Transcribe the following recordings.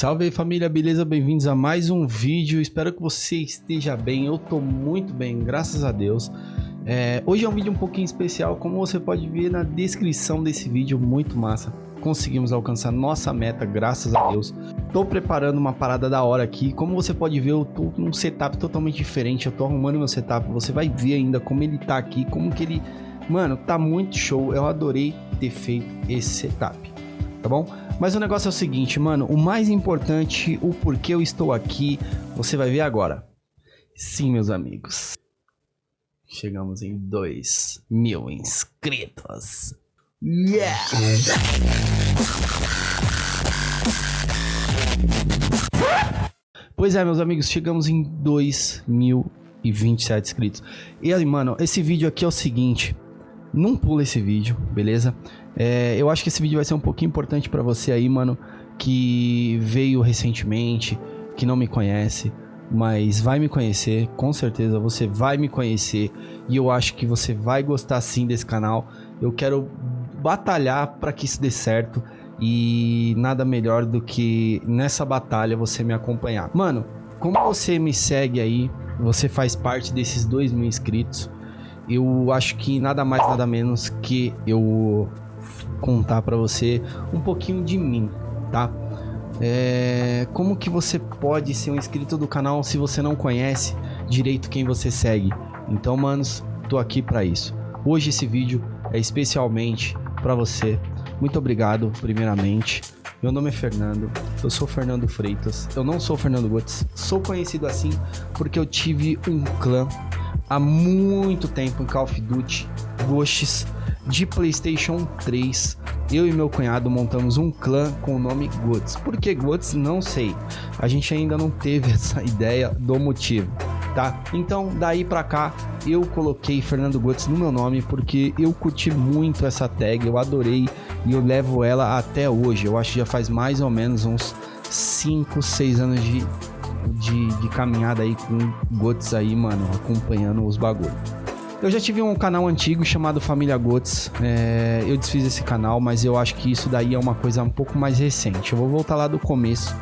Salve aí família, beleza? Bem-vindos a mais um vídeo. Espero que você esteja bem. Eu tô muito bem, graças a Deus. É, hoje é um vídeo um pouquinho especial, como você pode ver na descrição desse vídeo, muito massa. Conseguimos alcançar nossa meta, graças a Deus. Tô preparando uma parada da hora aqui. Como você pode ver, eu tô num setup totalmente diferente. Eu tô arrumando meu setup. Você vai ver ainda como ele tá aqui, como que ele... Mano, tá muito show. Eu adorei ter feito esse setup, tá bom? Mas o negócio é o seguinte, mano, o mais importante, o porquê eu estou aqui, você vai ver agora. Sim, meus amigos. Chegamos em 2 mil inscritos. Yeah! Pois é, meus amigos, chegamos em 2.027 inscritos. E aí, mano, esse vídeo aqui é o seguinte. Não pula esse vídeo, beleza? É, eu acho que esse vídeo vai ser um pouquinho importante para você aí, mano, que veio recentemente, que não me conhece, mas vai me conhecer, com certeza você vai me conhecer e eu acho que você vai gostar sim desse canal. Eu quero batalhar para que isso dê certo e nada melhor do que nessa batalha você me acompanhar. Mano, como você me segue aí, você faz parte desses dois mil inscritos, eu acho que nada mais, nada menos que eu contar para você um pouquinho de mim, tá? É, como que você pode ser um inscrito do canal se você não conhece direito quem você segue? Então, manos, tô aqui para isso. Hoje esse vídeo é especialmente para você. Muito obrigado, primeiramente. Meu nome é Fernando, eu sou Fernando Freitas, eu não sou Fernando Gutz, sou conhecido assim porque eu tive um clã há muito tempo em Call of Duty, Ghosts, de PlayStation 3, eu e meu cunhado montamos um clã com o nome Guts. Por que Guts? Não sei. A gente ainda não teve essa ideia do motivo, tá? Então, daí pra cá, eu coloquei Fernando Guts no meu nome porque eu curti muito essa tag, eu adorei e eu levo ela até hoje. Eu acho que já faz mais ou menos uns 5, 6 anos de, de, de caminhada aí com Guts aí, mano, acompanhando os bagulhos. Eu já tive um canal antigo chamado Família Gotes. É, eu desfiz esse canal, mas eu acho que isso daí é uma coisa um pouco mais recente. Eu vou voltar lá do começo,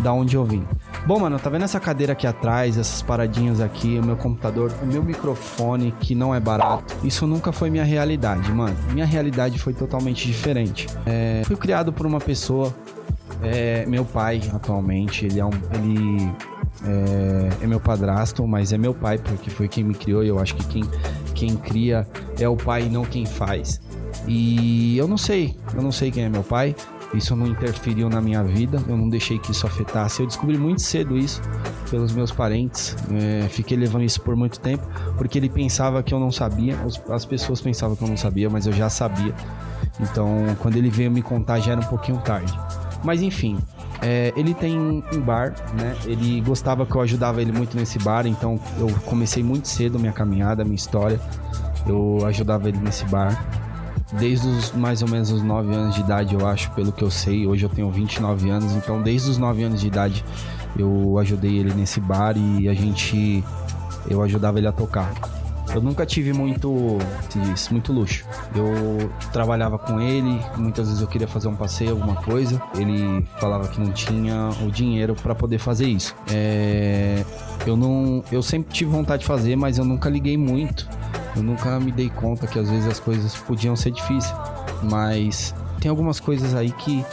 da onde eu vim. Bom, mano, tá vendo essa cadeira aqui atrás, essas paradinhas aqui, o meu computador, o meu microfone, que não é barato? Isso nunca foi minha realidade, mano. Minha realidade foi totalmente diferente. É, fui criado por uma pessoa, é, meu pai atualmente, ele é um. Ele é, é, meu padrasto, mas é meu pai, porque foi quem me criou e eu acho que quem, quem cria é o pai e não quem faz. E eu não sei, eu não sei quem é meu pai, isso não interferiu na minha vida, eu não deixei que isso afetasse. Eu descobri muito cedo isso pelos meus parentes, é, fiquei levando isso por muito tempo, porque ele pensava que eu não sabia, as pessoas pensavam que eu não sabia, mas eu já sabia. Então, quando ele veio me contar, já era um pouquinho tarde. Mas enfim, é, ele tem um bar, né? Ele gostava que eu ajudava ele muito nesse bar, então eu comecei muito cedo minha caminhada, minha história. Eu ajudava ele nesse bar. Desde os mais ou menos os 9 anos de idade, eu acho, pelo que eu sei. Hoje eu tenho 29 anos, então desde os 9 anos de idade eu ajudei ele nesse bar e a gente. Eu ajudava ele a tocar. Eu nunca tive muito, diz, muito luxo. Eu trabalhava com ele, muitas vezes eu queria fazer um passeio, alguma coisa. Ele falava que não tinha o dinheiro para poder fazer isso. É, eu não, eu sempre tive vontade de fazer, mas eu nunca liguei muito. Eu nunca me dei conta que às vezes as coisas podiam ser difíceis. Mas tem algumas coisas aí que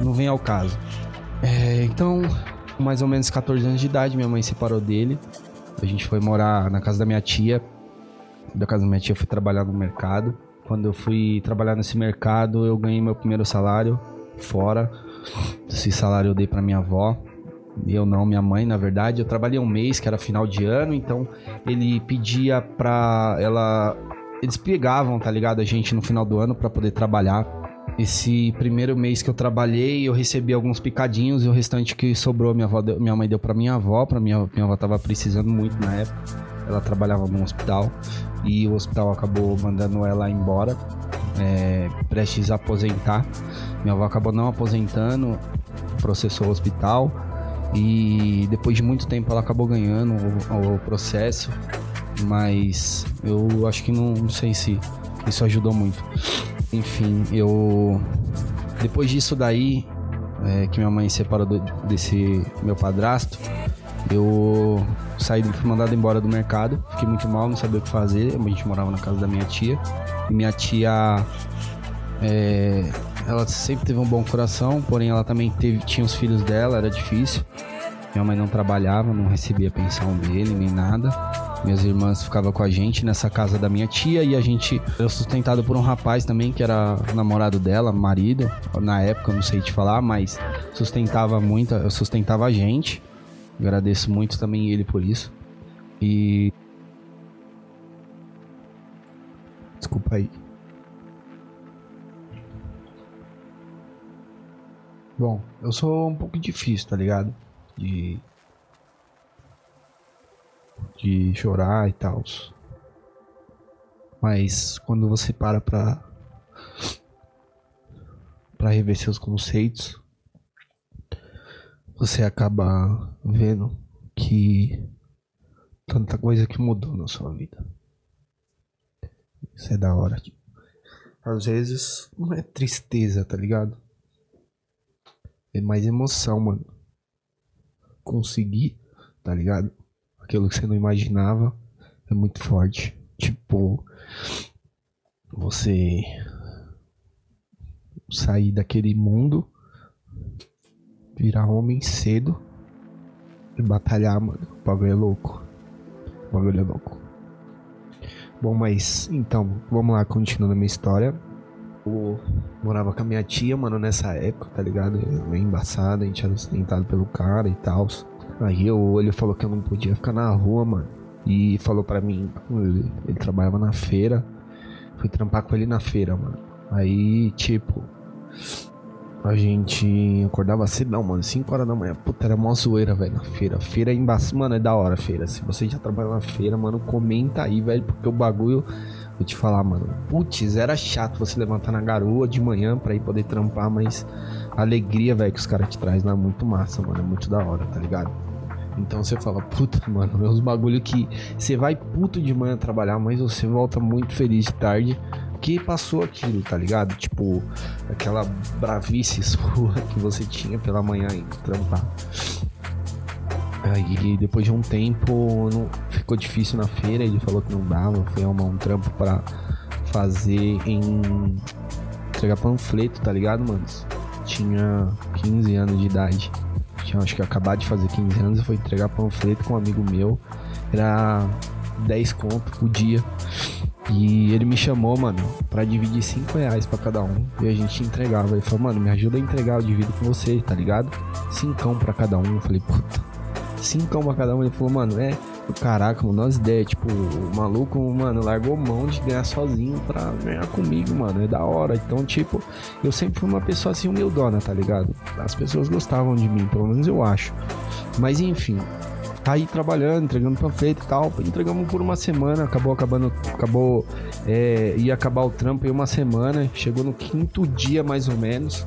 não vem ao caso. É, então, mais ou menos 14 anos de idade, minha mãe separou dele. A gente foi morar na casa da minha tia da casa da minha tia, eu fui trabalhar no mercado. Quando eu fui trabalhar nesse mercado, eu ganhei meu primeiro salário fora. Esse salário eu dei para minha avó. Eu não, minha mãe, na verdade. Eu trabalhei um mês, que era final de ano, então ele pedia pra ela. Eles pegavam, tá ligado? A gente no final do ano para poder trabalhar. Esse primeiro mês que eu trabalhei, eu recebi alguns picadinhos e o restante que sobrou, minha, avó deu, minha mãe deu pra minha avó. Pra minha, minha avó tava precisando muito na época. Ela trabalhava num hospital e o hospital acabou mandando ela embora, é, prestes a aposentar. Minha avó acabou não aposentando, processou o hospital e depois de muito tempo ela acabou ganhando o, o processo, mas eu acho que não, não sei se isso ajudou muito. Enfim, eu depois disso daí é, que minha mãe separou do, desse meu padrasto, eu saí, fui mandado embora do mercado, fiquei muito mal, não sabia o que fazer. A gente morava na casa da minha tia. E minha tia, é, ela sempre teve um bom coração, porém ela também teve, tinha os filhos dela, era difícil. Minha mãe não trabalhava, não recebia pensão dele nem nada. Minhas irmãs ficavam com a gente nessa casa da minha tia e a gente eu sustentado por um rapaz também que era namorado dela, marido, na época, não sei te falar, mas sustentava muito, sustentava a gente. Agradeço muito também ele por isso. E Desculpa aí. Bom, eu sou um pouco difícil, tá ligado? De de chorar e tal. Mas quando você para pra, pra rever seus conceitos, você acaba vendo que tanta coisa que mudou na sua vida. Isso é da hora. Às vezes não é tristeza, tá ligado? É mais emoção, mano. Conseguir, tá ligado? aquilo que você não imaginava é muito forte. Tipo, você sair daquele mundo, virar homem cedo e batalhar, mano. O bagulho é louco. O bagulho é louco. Bom, mas então, vamos lá, continuando a minha história. Eu morava com a minha tia, mano, nessa época, tá ligado? Meio embaçada, a gente era sustentado pelo cara e tal. Aí eu, ele falou que eu não podia ficar na rua, mano. E falou para mim, ele, ele, trabalhava na feira. Fui trampar com ele na feira, mano. Aí, tipo, a gente acordava cedo, mano, 5 horas da manhã. Puta, era mó zoeira, velho, na feira. Feira é embaçado, mano, é da hora feira. Se você já trabalha na feira, mano, comenta aí, velho, porque o bagulho, vou te falar, mano. Putz, era chato você levantar na garoa de manhã pra ir poder trampar, mas a alegria, velho, que os caras te trazem lá é muito massa, mano. É muito da hora, tá ligado? Então você fala, puta, mano, é uns bagulho que você vai puto de manhã trabalhar, mas você volta muito feliz de tarde que passou aquilo, tá ligado? Tipo, aquela bravice sua que você tinha pela manhã em trampar. Aí depois de um tempo não, ficou difícil na feira, ele falou que não dava, foi arrumar um trampo para fazer em entregar panfleto, tá ligado, mano? Tinha 15 anos de idade tinha acho que acabado de fazer 15 anos, e foi entregar panfleto com um amigo meu. Era 10 conto por dia. E ele me chamou, mano, pra dividir 5 reais pra cada um. E a gente entregava. Ele falou, mano, me ajuda a entregar, eu divido com você, tá ligado? Cincão pra cada um. Eu falei, puta, cincão pra cada um. Ele falou, mano, é. Caraca, mano, nós ideias, tipo, o maluco, mano, largou mão de ganhar sozinho pra ganhar comigo, mano. É da hora. Então, tipo, eu sempre fui uma pessoa assim humildona, tá ligado? As pessoas gostavam de mim, pelo menos eu acho. Mas enfim, tá aí trabalhando, entregando panfleto e tal. Entregamos por uma semana, acabou acabando, acabou, é, ia acabar o trampo em uma semana. Chegou no quinto dia mais ou menos.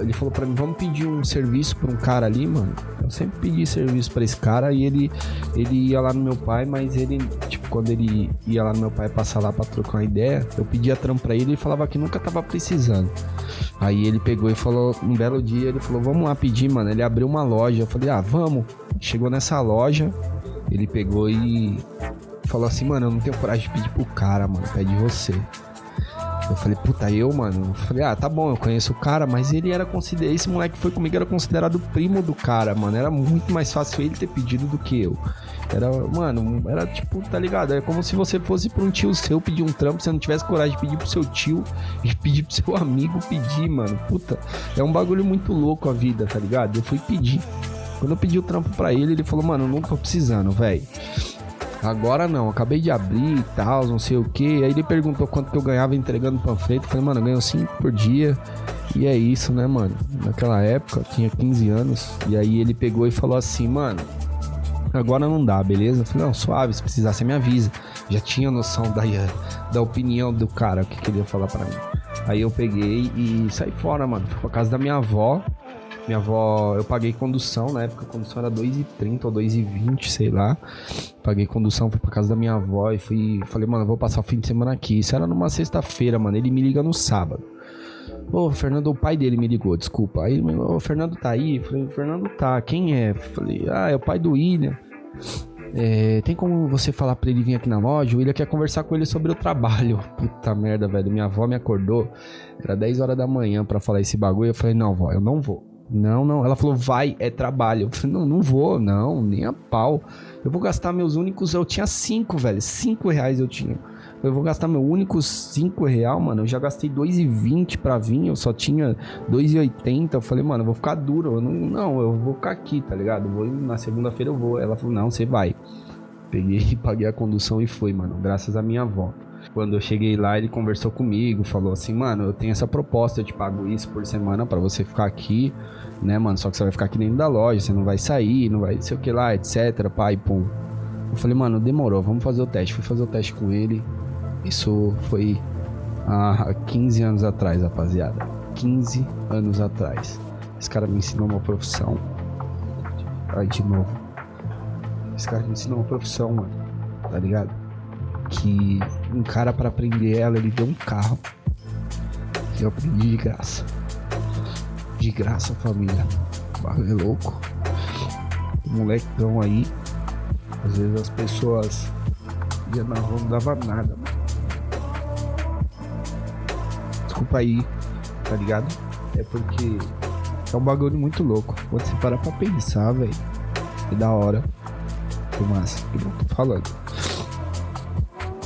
Ele falou para mim, vamos pedir um serviço pra um cara ali, mano. Eu sempre pedi serviço para esse cara e ele, ele ia lá no meu pai, mas ele, tipo, quando ele ia lá no meu pai passar lá pra trocar uma ideia, eu pedia trampo pra ele e falava que nunca tava precisando. Aí ele pegou e falou, um belo dia, ele falou, vamos lá pedir, mano. Ele abriu uma loja. Eu falei, ah, vamos. Chegou nessa loja, ele pegou e falou assim, mano, eu não tenho coragem de pedir pro cara, mano. Pede você. Eu falei, puta, eu, mano. Eu falei, ah, tá bom, eu conheço o cara, mas ele era considerado. Esse moleque foi comigo, era considerado primo do cara, mano. Era muito mais fácil ele ter pedido do que eu. Era, mano, era tipo, tá ligado? É como se você fosse pra um tio seu pedir um trampo, você não tivesse coragem de pedir pro seu tio e pedir pro seu amigo pedir, mano. Puta, é um bagulho muito louco a vida, tá ligado? Eu fui pedir. Quando eu pedi o trampo pra ele, ele falou, mano, não tô precisando, velho. Agora não, acabei de abrir e tal, não sei o que. Aí ele perguntou quanto que eu ganhava entregando panfleto. Eu falei, mano, eu ganho 5 por dia. E é isso, né, mano? Naquela época, tinha 15 anos. E aí ele pegou e falou assim, mano, agora não dá, beleza? Eu falei, não, suave, se precisar, você me avisa. Já tinha noção da, da opinião do cara, o que queria falar para mim. Aí eu peguei e saí fora, mano. Fui pra casa da minha avó. Minha avó, eu paguei condução, na época a condução era 2,30 ou 2,20, sei lá. Paguei condução, fui pra casa da minha avó e fui. Falei, mano, vou passar o fim de semana aqui. Isso era numa sexta-feira, mano. Ele me liga no sábado. Ô, Fernando, o pai dele me ligou, desculpa. Aí, o Fernando tá aí? falei, Fernando tá. Quem é? falei, ah, é o pai do William. É, tem como você falar pra ele vir aqui na loja? O William quer conversar com ele sobre o trabalho. Puta merda, velho. Minha avó me acordou. Era 10 horas da manhã para falar esse bagulho. Eu falei, não, vó, eu não vou. Não, não. Ela falou, vai, é trabalho. Eu falei, não, não vou, não, nem a pau. Eu vou gastar meus únicos. Eu tinha 5, velho. 5 reais eu tinha. Eu vou gastar meu único 5 real, mano. Eu já gastei 2,20 pra vir. Eu só tinha 2,80. Eu falei, mano, eu vou ficar duro. Eu não, não, eu vou ficar aqui, tá ligado? vou, na segunda-feira eu vou. Ela falou, não, você vai. Peguei, paguei a condução e fui, mano. Graças à minha avó. Quando eu cheguei lá, ele conversou comigo, falou assim, mano, eu tenho essa proposta, eu te pago isso por semana para você ficar aqui, né, mano? Só que você vai ficar aqui dentro da loja, você não vai sair, não vai sei o que lá, etc, pai, pum. Eu falei, mano, demorou, vamos fazer o teste. Fui fazer o teste com ele. Isso foi há 15 anos atrás, rapaziada. 15 anos atrás. Esse cara me ensinou uma profissão. Ai, de novo. Esse cara me ensinou uma profissão, mano. Tá ligado? Que um cara para aprender ela, ele deu um carro. E eu aprendi de graça. De graça, família. Barulho é louco. O molecão aí. Às vezes as pessoas iam na rua não dava nada, mano. Desculpa aí, tá ligado? É porque é um bagulho muito louco. Quando você parar pra pensar, velho. Que da hora. Que massa. Que não tô falando.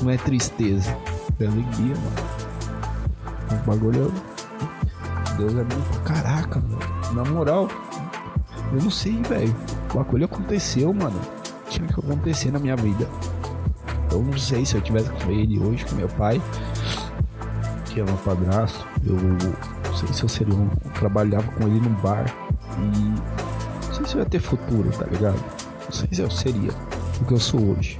Não é tristeza, é alegria, mano. O bagulho é. Deus é muito. Caraca, mano. Na moral, eu não sei, velho. O bagulho aconteceu, mano. Tinha que acontecer na minha vida. Eu não sei se eu tivesse com ele hoje, com meu pai, que é meu padrasto. Eu não sei se eu seria um. Eu trabalhava com ele num bar. E. Não sei se eu ia ter futuro, tá ligado? Não sei se eu seria o que eu sou hoje.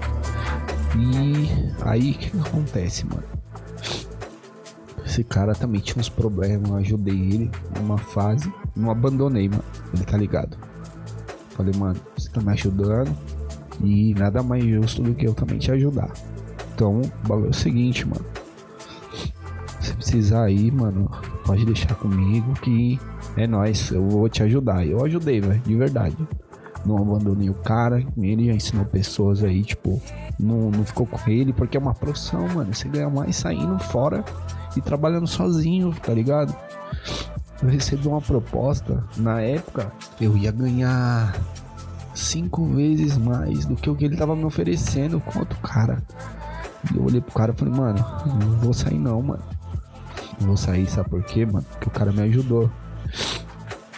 E aí o que, que acontece, mano? Esse cara também tinha uns problemas, eu ajudei ele numa fase, não abandonei, mano. Ele tá ligado? Falei, mano, você tá me ajudando e nada mais justo do que eu também te ajudar. Então, o bagulho é o seguinte, mano. Se precisar aí, mano, pode deixar comigo que é nós, eu vou te ajudar. Eu ajudei, velho, de verdade não abandonei o cara. Ele já ensinou pessoas aí, tipo, não, não ficou com ele, porque é uma profissão, mano. Você ganha mais saindo fora e trabalhando sozinho, tá ligado? Eu recebi uma proposta, na época, eu ia ganhar cinco vezes mais do que o que ele tava me oferecendo com outro cara. E eu olhei pro cara e falei, mano, não vou sair não, mano. Não vou sair, sabe por quê, mano? Porque o cara me ajudou.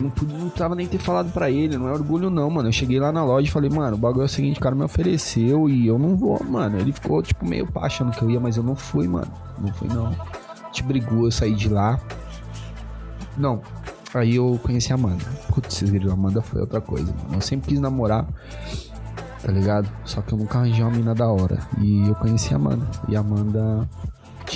Não, não precisava nem ter falado para ele, não é orgulho não, mano. Eu cheguei lá na loja e falei, mano, o bagulho é o seguinte, o cara me ofereceu e eu não vou, mano. Ele ficou, tipo, meio pá achando que eu ia, mas eu não fui, mano. Não fui, não. Gente brigou, eu saí de lá. Não. Aí eu conheci a Amanda. Putz, vocês viram, a Amanda foi outra coisa, mano. Eu sempre quis namorar, tá ligado? Só que eu nunca arranjei uma mina da hora. E eu conheci a Amanda. E a Amanda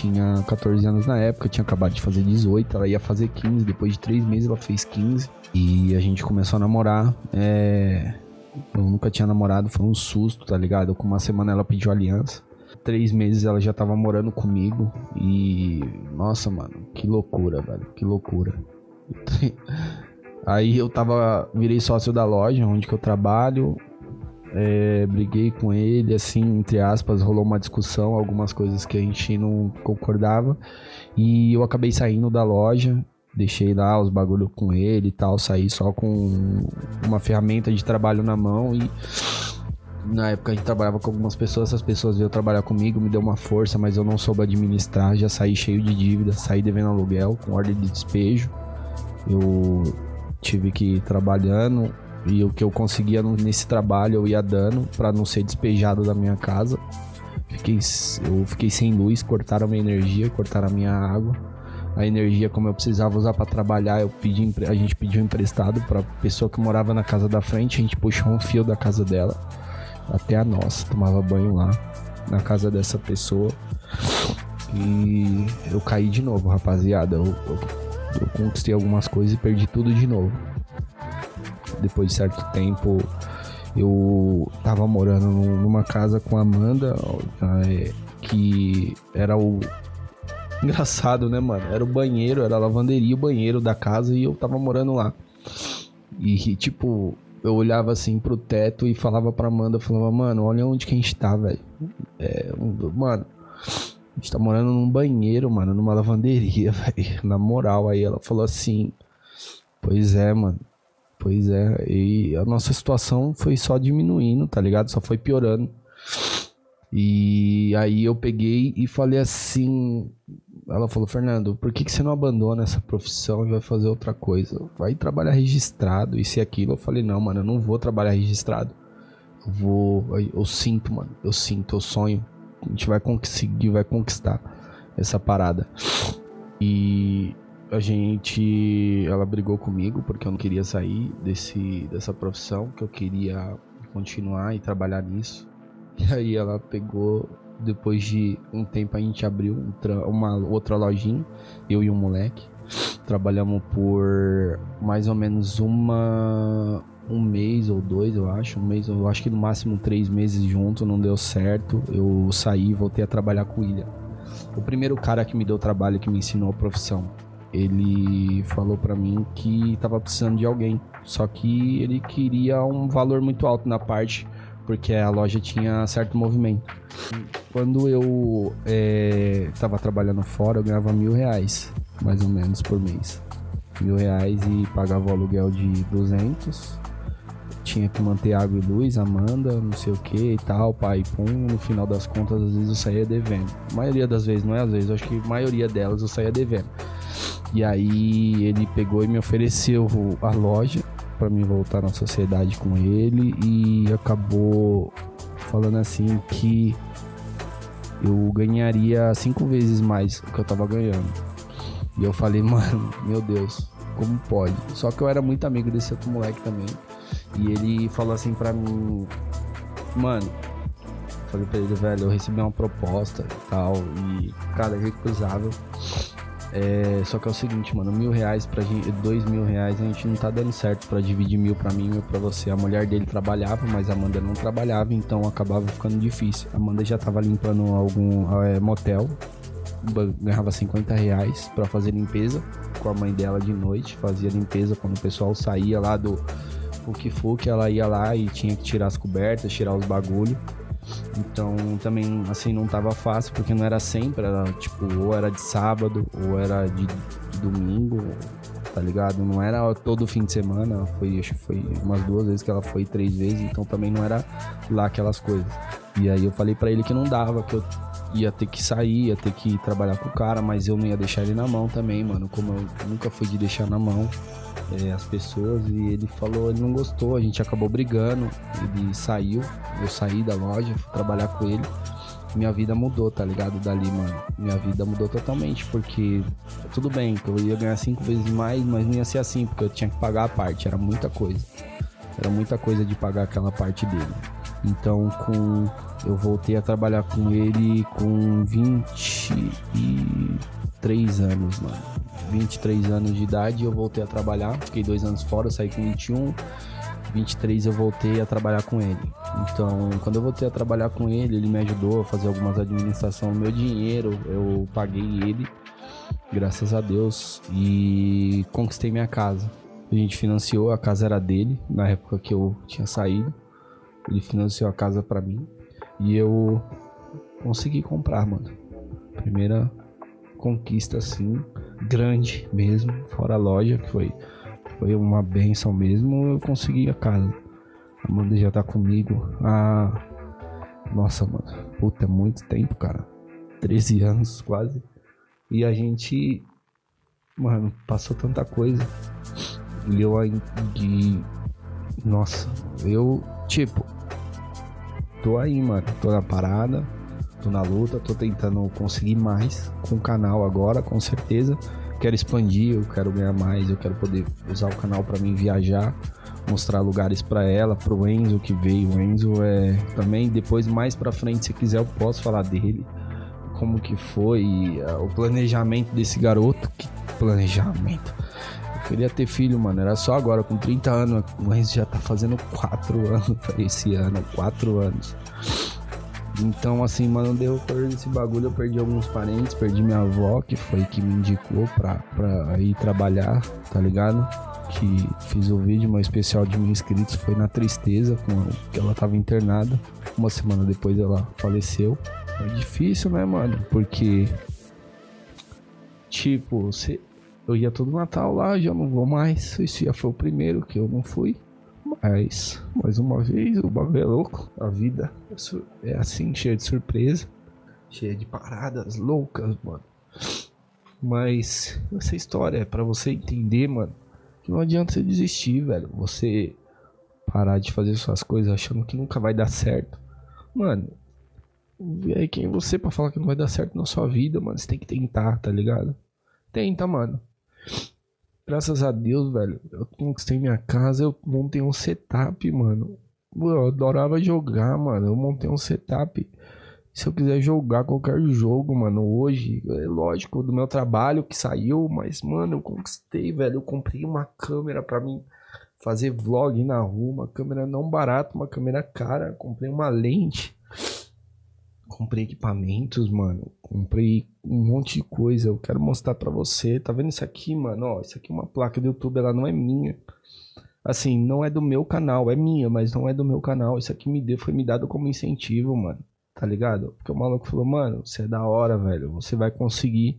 tinha 14 anos na época, tinha acabado de fazer 18, ela ia fazer 15, depois de 3 meses ela fez 15. E a gente começou a namorar. É... Eu nunca tinha namorado, foi um susto, tá ligado? Com uma semana ela pediu aliança. Três meses ela já tava morando comigo. E. Nossa, mano, que loucura, velho. Que loucura. Aí eu tava. Virei sócio da loja onde que eu trabalho é, briguei com ele, assim, entre aspas, rolou uma discussão, algumas coisas que a gente não concordava. E eu acabei saindo da loja, deixei lá os bagulho com ele e tal, saí só com uma ferramenta de trabalho na mão e na época a gente trabalhava com algumas pessoas, essas pessoas veio trabalhar comigo, me deu uma força, mas eu não soube administrar, já saí cheio de dívida, saí devendo aluguel, com ordem de despejo. Eu tive que ir trabalhando, e o que eu conseguia nesse trabalho eu ia dando para não ser despejado da minha casa. Fiquei, eu fiquei sem luz, cortaram a minha energia, cortaram a minha água. A energia, como eu precisava usar para trabalhar, eu pedi, a gente pediu emprestado para pessoa que morava na casa da frente. A gente puxou um fio da casa dela até a nossa, tomava banho lá na casa dessa pessoa. E eu caí de novo, rapaziada. Eu, eu, eu conquistei algumas coisas e perdi tudo de novo depois de certo tempo eu tava morando numa casa com a Amanda, é, que era o Engraçado, né, mano? Era o banheiro, era a lavanderia, o banheiro da casa e eu tava morando lá. E, tipo, eu olhava assim pro teto e falava pra Amanda, falava, mano, olha onde que a gente tá, velho. É, mano, a gente tá morando num banheiro, mano, numa lavanderia, velho. Na moral, aí ela falou assim, pois é, mano. Pois é, e a nossa situação foi só diminuindo, tá ligado? Só foi piorando. E aí eu peguei e falei assim. Ela falou, Fernando, por que, que você não abandona essa profissão e vai fazer outra coisa? Vai trabalhar registrado, isso e aquilo. Eu falei, não, mano, eu não vou trabalhar registrado. Eu vou. Eu sinto, mano. Eu sinto, eu sonho. A gente vai conseguir, vai conquistar essa parada. E a gente. Ela brigou comigo porque eu não queria sair desse, dessa profissão, que eu queria continuar e trabalhar nisso. E aí ela pegou, depois de um tempo a gente abriu uma outra lojinha, eu e um moleque. Trabalhamos por mais ou menos uma um mês ou dois, eu acho. Um mês, eu acho que no máximo três meses junto, não deu certo. Eu saí voltei a trabalhar com o. O primeiro cara que me deu trabalho, que me ensinou a profissão, ele falou para mim que tava precisando de alguém. Só que ele queria um valor muito alto na parte porque a loja tinha certo movimento. Quando eu estava é, trabalhando fora, eu ganhava mil reais, mais ou menos, por mês. Mil reais e pagava o aluguel de 200. Tinha que manter água e luz, Amanda, não sei o que e tal, pai, pum. No final das contas, às vezes eu saía devendo. A maioria das vezes, não é às vezes, acho que a maioria delas eu saía devendo. E aí ele pegou e me ofereceu a loja para mim voltar na sociedade com ele e acabou falando assim que eu ganharia cinco vezes mais do que eu tava ganhando. E eu falei, mano, meu Deus, como pode? Só que eu era muito amigo desse outro moleque também. E ele falou assim pra mim, mano, falei pra ele, velho, eu recebi uma proposta e tal, e, cara, é recusável. É, só que é o seguinte, mano, mil reais pra gente, dois mil reais, a gente não tá dando certo pra dividir mil pra mim e mil pra você. A mulher dele trabalhava, mas a Amanda não trabalhava, então acabava ficando difícil. A Amanda já tava limpando algum é, motel, ganhava 50 reais pra fazer limpeza com a mãe dela de noite, fazia limpeza quando o pessoal saía lá do Fuki Fuki, ela ia lá e tinha que tirar as cobertas, tirar os bagulho. Então também assim não tava fácil porque não era sempre, era tipo, ou era de sábado, ou era de, domingo, tá ligado? Não era todo fim de semana, foi, acho que foi umas duas vezes que ela foi, três vezes, então também não era lá aquelas coisas. E aí eu falei para ele que não dava, que eu ia ter que sair, ia ter que trabalhar com o cara, mas eu não ia deixar ele na mão também, mano. Como eu nunca fui de deixar na mão é, as pessoas e ele falou, ele não gostou, a gente acabou brigando, ele saiu, eu saí da loja, fui trabalhar com ele. Minha vida mudou, tá ligado? Dali, mano. Minha vida mudou totalmente, porque tudo bem que eu ia ganhar cinco vezes mais, mas não ia ser assim, porque eu tinha que pagar a parte, era muita coisa. Era muita coisa de pagar aquela parte dele. Então, com eu voltei a trabalhar com ele com 23 anos, mano. 23 anos de idade eu voltei a trabalhar. Fiquei dois anos fora, saí com 21. 23 eu voltei a trabalhar com ele. Então, quando eu voltei a trabalhar com ele, ele me ajudou a fazer algumas administrações. Meu dinheiro, eu paguei ele, graças a Deus, e conquistei minha casa. A gente financiou, a casa era dele, na época que eu tinha saído. Ele financiou a casa para mim e eu consegui comprar, mano. Primeira conquista assim, grande mesmo, fora a loja, que foi foi uma benção mesmo, eu consegui a casa. A Amanda já tá comigo há nossa, mano, puta, é muito tempo, cara. 13 anos quase. E a gente mano, passou tanta coisa. E eu ainda nossa, eu tipo tô aí, mano. Tô na parada, tô na luta, tô tentando conseguir mais com o canal agora, com certeza. Quero expandir, eu quero ganhar mais, eu quero poder usar o canal para mim viajar, mostrar lugares para ela, pro Enzo que veio. O Enzo é também depois mais para frente, se quiser eu posso falar dele, como que foi uh, o planejamento desse garoto, que planejamento Queria ter filho, mano. Era só agora, com 30 anos. Enzo já tá fazendo 4 anos esse ano. 4 anos. Então, assim, mano, deu por esse bagulho, eu perdi alguns parentes, perdi minha avó, que foi que me indicou pra, pra ir trabalhar, tá ligado? Que fiz o vídeo, meu especial de mil inscritos foi na tristeza, com que ela tava internada. Uma semana depois ela faleceu. Foi difícil, né, mano? Porque, tipo, você, eu ia todo Natal lá, já não vou mais. Esse já foi o primeiro que eu não fui. Mas, mais uma vez, o bagulho é louco. A vida é assim, cheia de surpresa. Cheia de paradas loucas, mano. Mas essa história é pra você entender, mano. Que não adianta você desistir, velho. Você parar de fazer suas coisas achando que nunca vai dar certo. Mano, aí quem é você pra falar que não vai dar certo na sua vida, mano? Você tem que tentar, tá ligado? Tenta, mano. Graças a Deus, velho, eu conquistei minha casa, eu montei um setup, mano. Eu adorava jogar, mano. Eu montei um setup. Se eu quiser jogar qualquer jogo, mano, hoje, é lógico, do meu trabalho que saiu, mas, mano, eu conquistei, velho. Eu comprei uma câmera pra mim fazer vlog na rua, uma câmera não barata, uma câmera cara. Comprei uma lente comprei equipamentos, mano. Comprei um monte de coisa. Eu quero mostrar para você. Tá vendo isso aqui, mano? Ó, isso aqui é uma placa do YouTube, ela não é minha. Assim, não é do meu canal, é minha, mas não é do meu canal. Isso aqui me deu, foi me dado como incentivo, mano. Tá ligado? Porque o maluco falou, mano, você é da hora, velho. Você vai conseguir.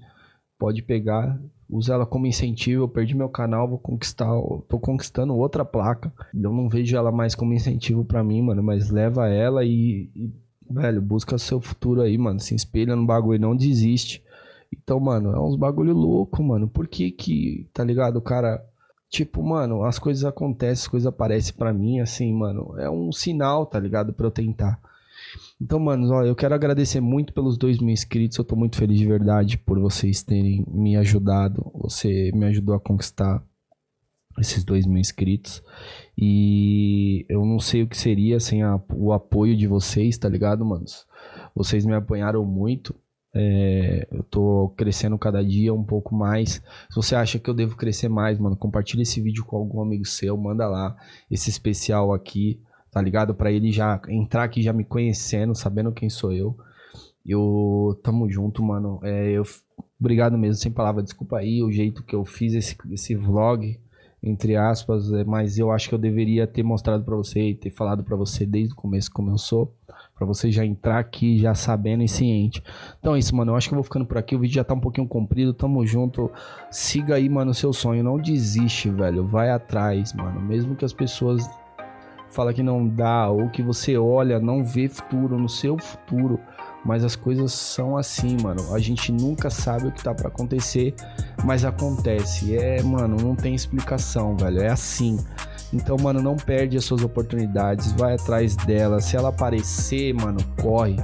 Pode pegar, usa ela como incentivo. Eu perdi meu canal, vou conquistar. Tô conquistando outra placa. Eu não vejo ela mais como incentivo para mim, mano. Mas leva ela e, e Velho, busca seu futuro aí, mano. Se espelha no bagulho, não desiste. Então, mano, é uns bagulho louco, mano. Por que que, tá ligado? O cara, tipo, mano, as coisas acontecem, as coisas aparecem para mim, assim, mano. É um sinal, tá ligado? Pra eu tentar. Então, mano, ó, eu quero agradecer muito pelos dois mil inscritos. Eu tô muito feliz de verdade por vocês terem me ajudado. Você me ajudou a conquistar esses dois mil inscritos. E eu não sei o que seria sem a, o apoio de vocês, tá ligado, manos? Vocês me apoiaram muito. É, eu tô crescendo cada dia um pouco mais. Se você acha que eu devo crescer mais, mano, compartilha esse vídeo com algum amigo seu, manda lá esse especial aqui, tá ligado? Para ele já entrar aqui já me conhecendo, sabendo quem sou eu. Eu tamo junto, mano. É, eu obrigado mesmo, sem palavra, desculpa aí o jeito que eu fiz esse, esse vlog entre aspas, é, mas eu acho que eu deveria ter mostrado para você e ter falado para você desde o começo como eu sou, para você já entrar aqui já sabendo e ciente. Então é isso, mano, eu acho que eu vou ficando por aqui, o vídeo já tá um pouquinho comprido, tamo junto. Siga aí, mano, seu sonho, não desiste, velho, vai atrás, mano, mesmo que as pessoas falem que não dá ou que você olha, não vê futuro no seu futuro, mas as coisas são assim, mano. A gente nunca sabe o que tá para acontecer, mas acontece. É, mano, não tem explicação, velho. É assim. Então, mano, não perde as suas oportunidades, vai atrás dela. Se ela aparecer, mano, corre.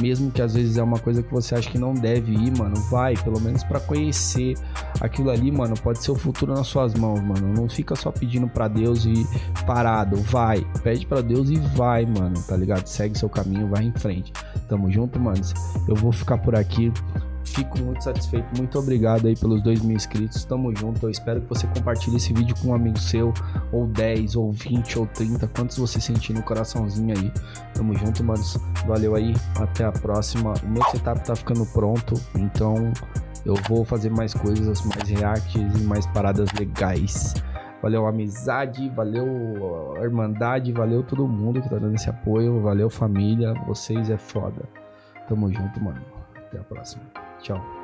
Mesmo que às vezes é uma coisa que você acha que não deve ir, mano, vai, pelo menos para conhecer aquilo ali, mano, pode ser o futuro nas suas mãos, mano. Não fica só pedindo para Deus e parado, vai. Pede para Deus e vai, mano, tá ligado? Segue seu caminho, vai em frente. Tamo junto, mano. Eu vou ficar por aqui. Fico muito satisfeito. Muito obrigado aí pelos dois mil inscritos. Tamo junto. Eu espero que você compartilhe esse vídeo com um amigo seu, ou 10, ou 20, ou 30. Quantos você sentir no coraçãozinho aí. Tamo junto, manos. Valeu aí. Até a próxima. O meu setup tá ficando pronto. Então eu vou fazer mais coisas, mais reacts e mais paradas legais. Valeu amizade, valeu irmandade, valeu todo mundo que tá dando esse apoio, valeu família, vocês é foda. Tamo junto, mano. Até a próxima. چو